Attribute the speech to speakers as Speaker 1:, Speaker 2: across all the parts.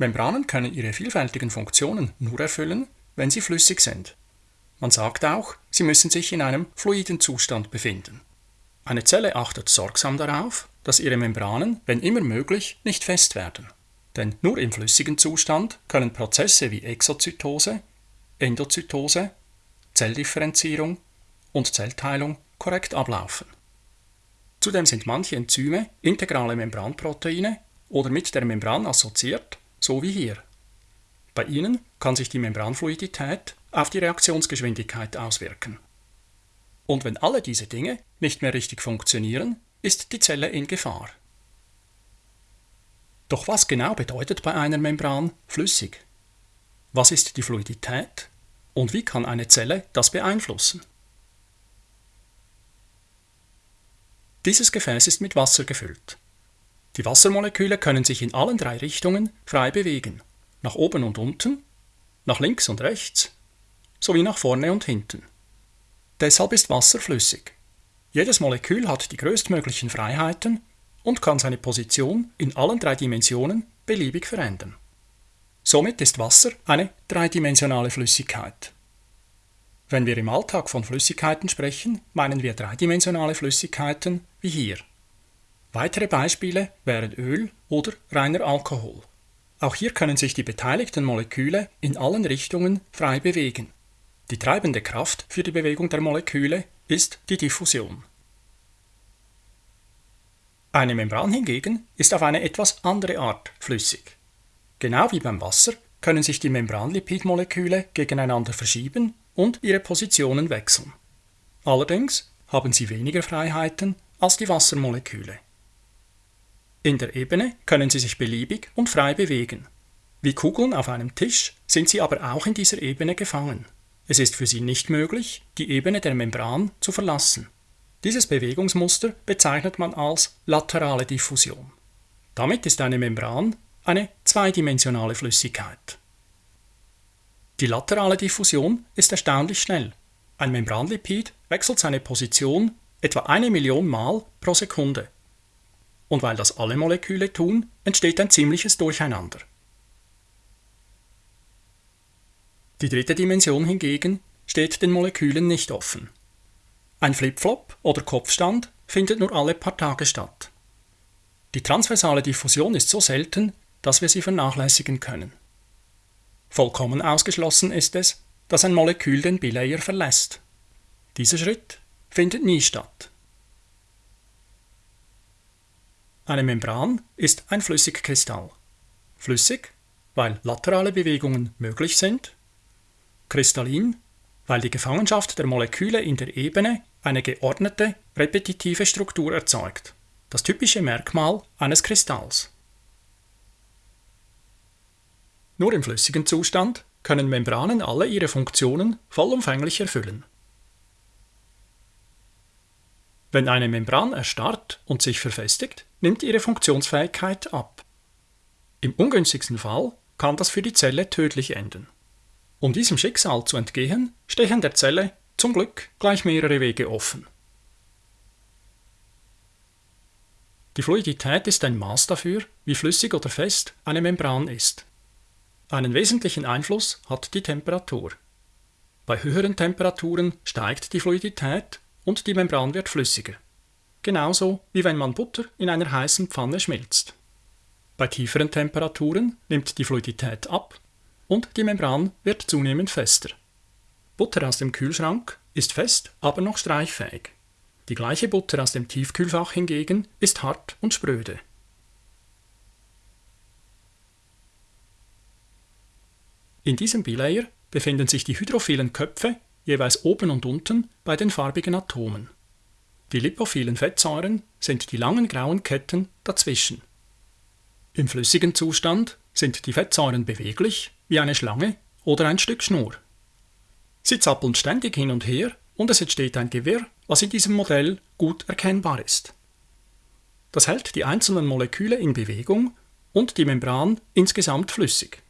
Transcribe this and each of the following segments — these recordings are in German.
Speaker 1: Membranen können ihre vielfältigen Funktionen nur erfüllen, wenn sie flüssig sind. Man sagt auch, sie müssen sich in einem fluiden Zustand befinden. Eine Zelle achtet sorgsam darauf, dass ihre Membranen, wenn immer möglich, nicht fest werden. Denn nur im flüssigen Zustand können Prozesse wie Exozytose, Endozytose, Zelldifferenzierung und Zellteilung korrekt ablaufen. Zudem sind manche Enzyme integrale Membranproteine oder mit der Membran assoziiert, so wie hier. Bei ihnen kann sich die Membranfluidität auf die Reaktionsgeschwindigkeit auswirken. Und wenn alle diese Dinge nicht mehr richtig funktionieren, ist die Zelle in Gefahr. Doch was genau bedeutet bei einer Membran flüssig? Was ist die Fluidität und wie kann eine Zelle das beeinflussen? Dieses Gefäß ist mit Wasser gefüllt. Die Wassermoleküle können sich in allen drei Richtungen frei bewegen, nach oben und unten, nach links und rechts, sowie nach vorne und hinten. Deshalb ist Wasser flüssig. Jedes Molekül hat die größtmöglichen Freiheiten und kann seine Position in allen drei Dimensionen beliebig verändern. Somit ist Wasser eine dreidimensionale Flüssigkeit. Wenn wir im Alltag von Flüssigkeiten sprechen, meinen wir dreidimensionale Flüssigkeiten wie hier. Weitere Beispiele wären Öl oder reiner Alkohol. Auch hier können sich die beteiligten Moleküle in allen Richtungen frei bewegen. Die treibende Kraft für die Bewegung der Moleküle ist die Diffusion. Eine Membran hingegen ist auf eine etwas andere Art flüssig. Genau wie beim Wasser können sich die Membranlipidmoleküle gegeneinander verschieben und ihre Positionen wechseln. Allerdings haben sie weniger Freiheiten als die Wassermoleküle. In der Ebene können sie sich beliebig und frei bewegen. Wie Kugeln auf einem Tisch sind sie aber auch in dieser Ebene gefangen. Es ist für sie nicht möglich, die Ebene der Membran zu verlassen. Dieses Bewegungsmuster bezeichnet man als laterale Diffusion. Damit ist eine Membran eine zweidimensionale Flüssigkeit. Die laterale Diffusion ist erstaunlich schnell. Ein Membranlipid wechselt seine Position etwa eine Million Mal pro Sekunde. Und weil das alle Moleküle tun, entsteht ein ziemliches Durcheinander. Die dritte Dimension hingegen steht den Molekülen nicht offen. Ein Flipflop oder Kopfstand findet nur alle paar Tage statt. Die transversale Diffusion ist so selten, dass wir sie vernachlässigen können. Vollkommen ausgeschlossen ist es, dass ein Molekül den Bilayer verlässt. Dieser Schritt findet nie statt. Eine Membran ist ein Flüssigkristall. Flüssig, weil laterale Bewegungen möglich sind. Kristallin, weil die Gefangenschaft der Moleküle in der Ebene eine geordnete, repetitive Struktur erzeugt, das typische Merkmal eines Kristalls. Nur im flüssigen Zustand können Membranen alle ihre Funktionen vollumfänglich erfüllen. Wenn eine Membran erstarrt und sich verfestigt, nimmt ihre Funktionsfähigkeit ab. Im ungünstigsten Fall kann das für die Zelle tödlich enden. Um diesem Schicksal zu entgehen, stehen der Zelle zum Glück gleich mehrere Wege offen. Die Fluidität ist ein Maß dafür, wie flüssig oder fest eine Membran ist. Einen wesentlichen Einfluss hat die Temperatur. Bei höheren Temperaturen steigt die Fluidität und die Membran wird flüssiger. Genauso wie wenn man Butter in einer heißen Pfanne schmilzt. Bei tieferen Temperaturen nimmt die Fluidität ab und die Membran wird zunehmend fester. Butter aus dem Kühlschrank ist fest, aber noch streichfähig. Die gleiche Butter aus dem Tiefkühlfach hingegen ist hart und spröde. In diesem Bilayer befinden sich die hydrophilen Köpfe jeweils oben und unten bei den farbigen Atomen. Die lipophilen Fettsäuren sind die langen grauen Ketten dazwischen. Im flüssigen Zustand sind die Fettsäuren beweglich wie eine Schlange oder ein Stück Schnur. Sie zappeln ständig hin und her und es entsteht ein Gewirr, was in diesem Modell gut erkennbar ist. Das hält die einzelnen Moleküle in Bewegung und die Membran insgesamt flüssig.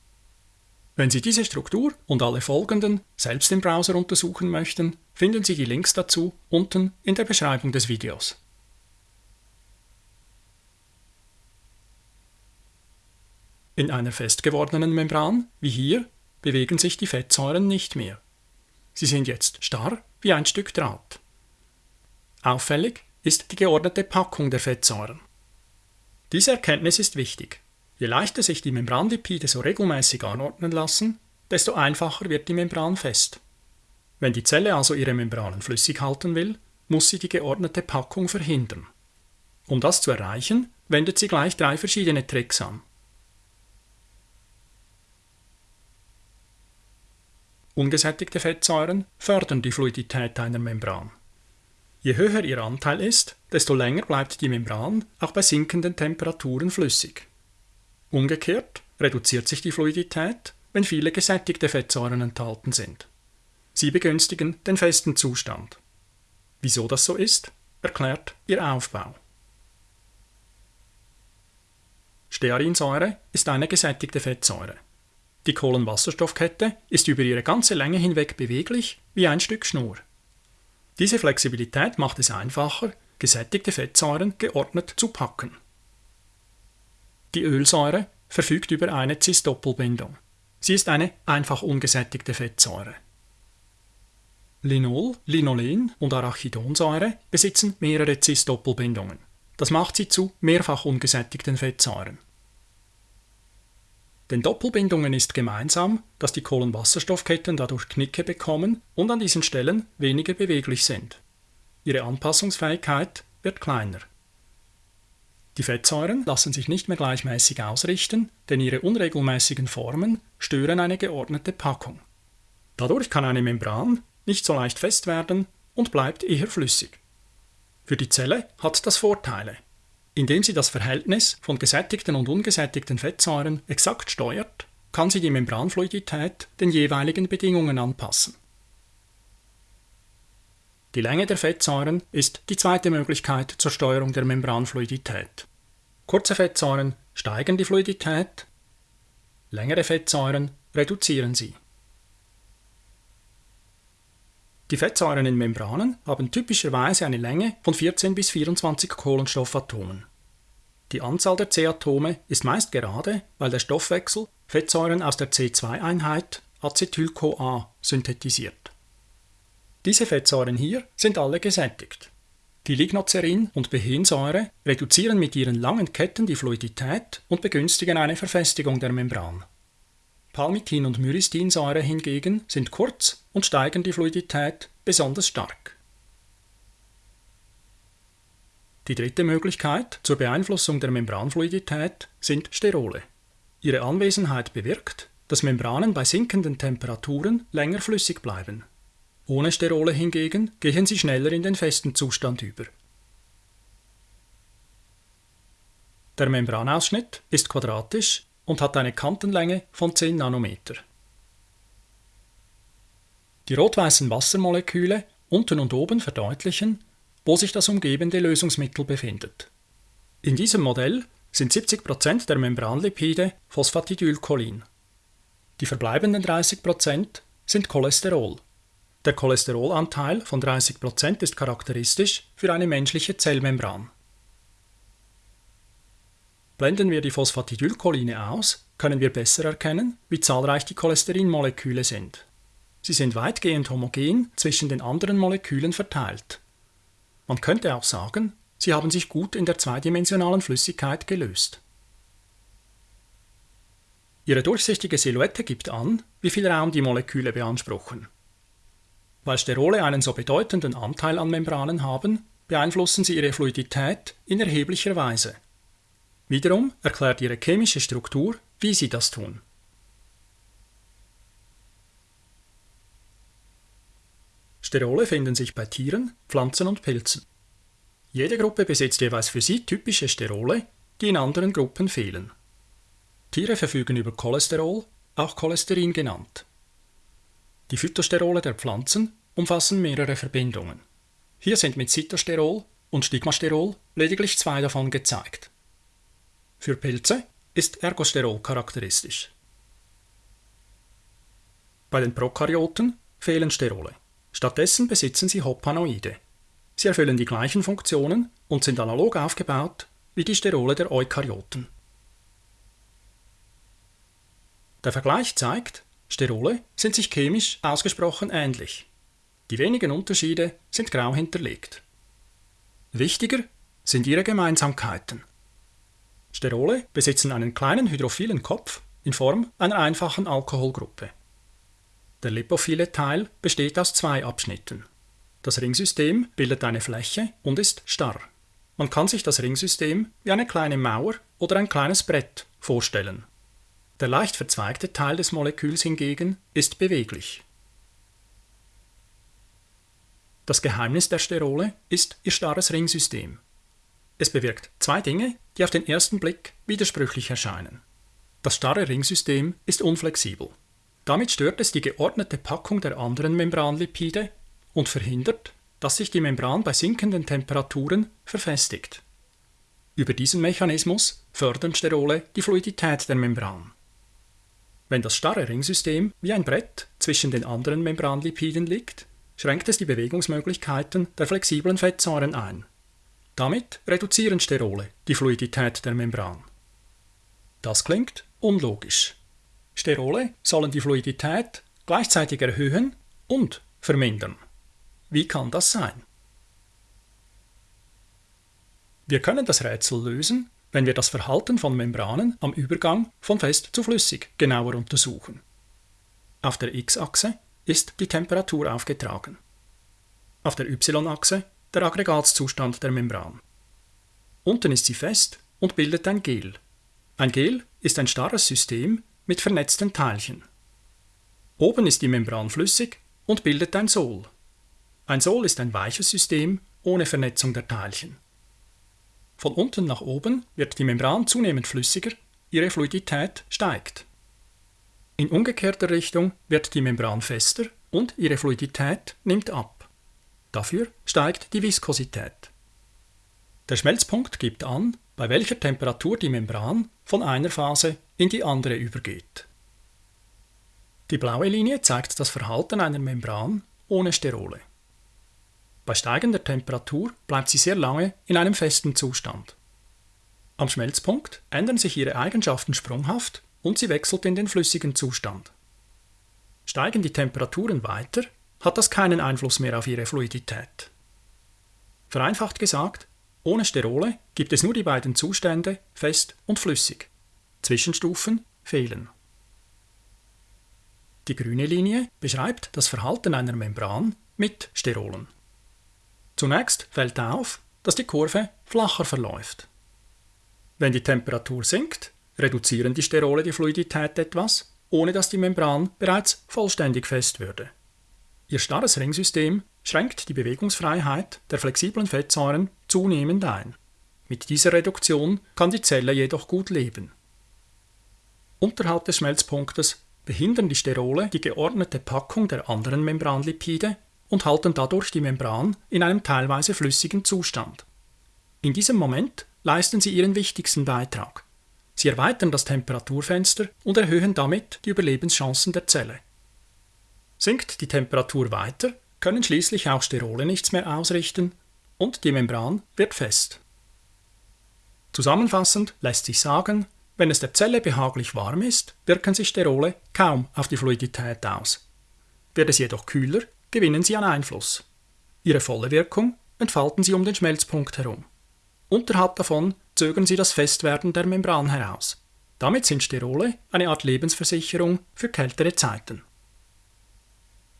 Speaker 1: Wenn Sie diese Struktur und alle folgenden selbst im Browser untersuchen möchten, finden Sie die Links dazu unten in der Beschreibung des Videos. In einer fest gewordenen Membran, wie hier, bewegen sich die Fettsäuren nicht mehr. Sie sind jetzt starr wie ein Stück Draht. Auffällig ist die geordnete Packung der Fettsäuren. Diese Erkenntnis ist wichtig. Je leichter sich die Membranlipide so regelmäßig anordnen lassen, desto einfacher wird die Membran fest. Wenn die Zelle also ihre Membranen flüssig halten will, muss sie die geordnete Packung verhindern. Um das zu erreichen, wendet sie gleich drei verschiedene Tricks an. Ungesättigte Fettsäuren fördern die Fluidität einer Membran. Je höher ihr Anteil ist, desto länger bleibt die Membran auch bei sinkenden Temperaturen flüssig. Umgekehrt reduziert sich die Fluidität, wenn viele gesättigte Fettsäuren enthalten sind. Sie begünstigen den festen Zustand. Wieso das so ist, erklärt ihr Aufbau. Stearinsäure ist eine gesättigte Fettsäure. Die Kohlenwasserstoffkette ist über ihre ganze Länge hinweg beweglich wie ein Stück Schnur. Diese Flexibilität macht es einfacher, gesättigte Fettsäuren geordnet zu packen. Die Ölsäure verfügt über eine Cis-Doppelbindung. Sie ist eine einfach ungesättigte Fettsäure. Linol, Linolen und Arachidonsäure besitzen mehrere Cis-Doppelbindungen. Das macht sie zu mehrfach ungesättigten Fettsäuren. Den Doppelbindungen ist gemeinsam, dass die Kohlenwasserstoffketten dadurch Knicke bekommen und an diesen Stellen weniger beweglich sind. Ihre Anpassungsfähigkeit wird kleiner. Die Fettsäuren lassen sich nicht mehr gleichmäßig ausrichten, denn ihre unregelmäßigen Formen stören eine geordnete Packung. Dadurch kann eine Membran nicht so leicht fest werden und bleibt eher flüssig. Für die Zelle hat das Vorteile. Indem sie das Verhältnis von gesättigten und ungesättigten Fettsäuren exakt steuert, kann sie die Membranfluidität den jeweiligen Bedingungen anpassen. Die Länge der Fettsäuren ist die zweite Möglichkeit zur Steuerung der Membranfluidität. Kurze Fettsäuren steigern die Fluidität, längere Fettsäuren reduzieren sie. Die Fettsäuren in Membranen haben typischerweise eine Länge von 14 bis 24 Kohlenstoffatomen. Die Anzahl der C-Atome ist meist gerade, weil der Stoffwechsel Fettsäuren aus der C2-Einheit Acetyl-CoA synthetisiert. Diese Fettsäuren hier sind alle gesättigt. Die Lignocerin- und Behensäure reduzieren mit ihren langen Ketten die Fluidität und begünstigen eine Verfestigung der Membran. Palmitin und Myristinsäure hingegen sind kurz und steigern die Fluidität besonders stark. Die dritte Möglichkeit zur Beeinflussung der Membranfluidität sind Sterole. Ihre Anwesenheit bewirkt, dass Membranen bei sinkenden Temperaturen länger flüssig bleiben. Ohne Sterole hingegen gehen sie schneller in den festen Zustand über. Der Membranausschnitt ist quadratisch und hat eine Kantenlänge von 10 Nanometer. Die rot-weißen Wassermoleküle unten und oben verdeutlichen, wo sich das umgebende Lösungsmittel befindet. In diesem Modell sind 70% der Membranlipide Phosphatidylcholin. Die verbleibenden 30% sind Cholesterol. Der Cholesterolanteil von 30% ist charakteristisch für eine menschliche Zellmembran. Blenden wir die Phosphatidylcholine aus, können wir besser erkennen, wie zahlreich die Cholesterinmoleküle sind. Sie sind weitgehend homogen zwischen den anderen Molekülen verteilt. Man könnte auch sagen, sie haben sich gut in der zweidimensionalen Flüssigkeit gelöst. Ihre durchsichtige Silhouette gibt an, wie viel Raum die Moleküle beanspruchen. Weil Sterole einen so bedeutenden Anteil an Membranen haben, beeinflussen sie ihre Fluidität in erheblicher Weise. Wiederum erklärt ihre chemische Struktur, wie sie das tun. Sterole finden sich bei Tieren, Pflanzen und Pilzen. Jede Gruppe besitzt jeweils für sie typische Sterole, die in anderen Gruppen fehlen. Tiere verfügen über Cholesterol, auch Cholesterin genannt. Die Phytosterole der Pflanzen umfassen mehrere Verbindungen. Hier sind mit Cytosterol und Stigmasterol lediglich zwei davon gezeigt. Für Pilze ist Ergosterol charakteristisch. Bei den Prokaryoten fehlen Sterole. Stattdessen besitzen sie Hopanoide. Sie erfüllen die gleichen Funktionen und sind analog aufgebaut wie die Sterole der Eukaryoten. Der Vergleich zeigt, Sterole sind sich chemisch ausgesprochen ähnlich. Die wenigen Unterschiede sind grau hinterlegt. Wichtiger sind ihre Gemeinsamkeiten. Sterole besitzen einen kleinen hydrophilen Kopf in Form einer einfachen Alkoholgruppe. Der lipophile Teil besteht aus zwei Abschnitten. Das Ringsystem bildet eine Fläche und ist starr. Man kann sich das Ringsystem wie eine kleine Mauer oder ein kleines Brett vorstellen. Der leicht verzweigte Teil des Moleküls hingegen ist beweglich. Das Geheimnis der Sterole ist ihr starres Ringsystem. Es bewirkt zwei Dinge, die auf den ersten Blick widersprüchlich erscheinen. Das starre Ringsystem ist unflexibel. Damit stört es die geordnete Packung der anderen Membranlipide und verhindert, dass sich die Membran bei sinkenden Temperaturen verfestigt. Über diesen Mechanismus fördern Sterole die Fluidität der Membran. Wenn das starre Ringsystem wie ein Brett zwischen den anderen Membranlipiden liegt, schränkt es die Bewegungsmöglichkeiten der flexiblen Fettsäuren ein. Damit reduzieren Sterole die Fluidität der Membran. Das klingt unlogisch. Sterole sollen die Fluidität gleichzeitig erhöhen und vermindern. Wie kann das sein? Wir können das Rätsel lösen, wenn wir das Verhalten von Membranen am Übergang von fest zu flüssig genauer untersuchen. Auf der x-Achse ist die Temperatur aufgetragen. Auf der y-Achse der Aggregatzustand der Membran. Unten ist sie fest und bildet ein Gel. Ein Gel ist ein starres System mit vernetzten Teilchen. Oben ist die Membran flüssig und bildet ein Sol. Ein Sol ist ein weiches System ohne Vernetzung der Teilchen. Von unten nach oben wird die Membran zunehmend flüssiger, ihre Fluidität steigt. In umgekehrter Richtung wird die Membran fester und ihre Fluidität nimmt ab. Dafür steigt die Viskosität. Der Schmelzpunkt gibt an, bei welcher Temperatur die Membran von einer Phase in die andere übergeht. Die blaue Linie zeigt das Verhalten einer Membran ohne Sterole. Bei steigender Temperatur bleibt sie sehr lange in einem festen Zustand. Am Schmelzpunkt ändern sich ihre Eigenschaften sprunghaft und sie wechselt in den flüssigen Zustand. Steigen die Temperaturen weiter, hat das keinen Einfluss mehr auf ihre Fluidität. Vereinfacht gesagt, ohne Sterole gibt es nur die beiden Zustände fest und flüssig. Zwischenstufen fehlen. Die grüne Linie beschreibt das Verhalten einer Membran mit Sterolen. Zunächst fällt auf, dass die Kurve flacher verläuft. Wenn die Temperatur sinkt, reduzieren die Sterole die Fluidität etwas, ohne dass die Membran bereits vollständig fest würde. Ihr starres Ringsystem schränkt die Bewegungsfreiheit der flexiblen Fettsäuren zunehmend ein. Mit dieser Reduktion kann die Zelle jedoch gut leben. Unterhalb des Schmelzpunktes behindern die Sterole die geordnete Packung der anderen Membranlipide und halten dadurch die Membran in einem teilweise flüssigen Zustand. In diesem Moment leisten sie ihren wichtigsten Beitrag. Sie erweitern das Temperaturfenster und erhöhen damit die Überlebenschancen der Zelle. Sinkt die Temperatur weiter, können schließlich auch Sterole nichts mehr ausrichten und die Membran wird fest. Zusammenfassend lässt sich sagen, wenn es der Zelle behaglich warm ist, wirken sich Sterole kaum auf die Fluidität aus. Wird es jedoch kühler, gewinnen sie an Einfluss. Ihre volle Wirkung entfalten sie um den Schmelzpunkt herum. Unterhalb davon zögern sie das Festwerden der Membran heraus. Damit sind Sterole eine Art Lebensversicherung für kältere Zeiten.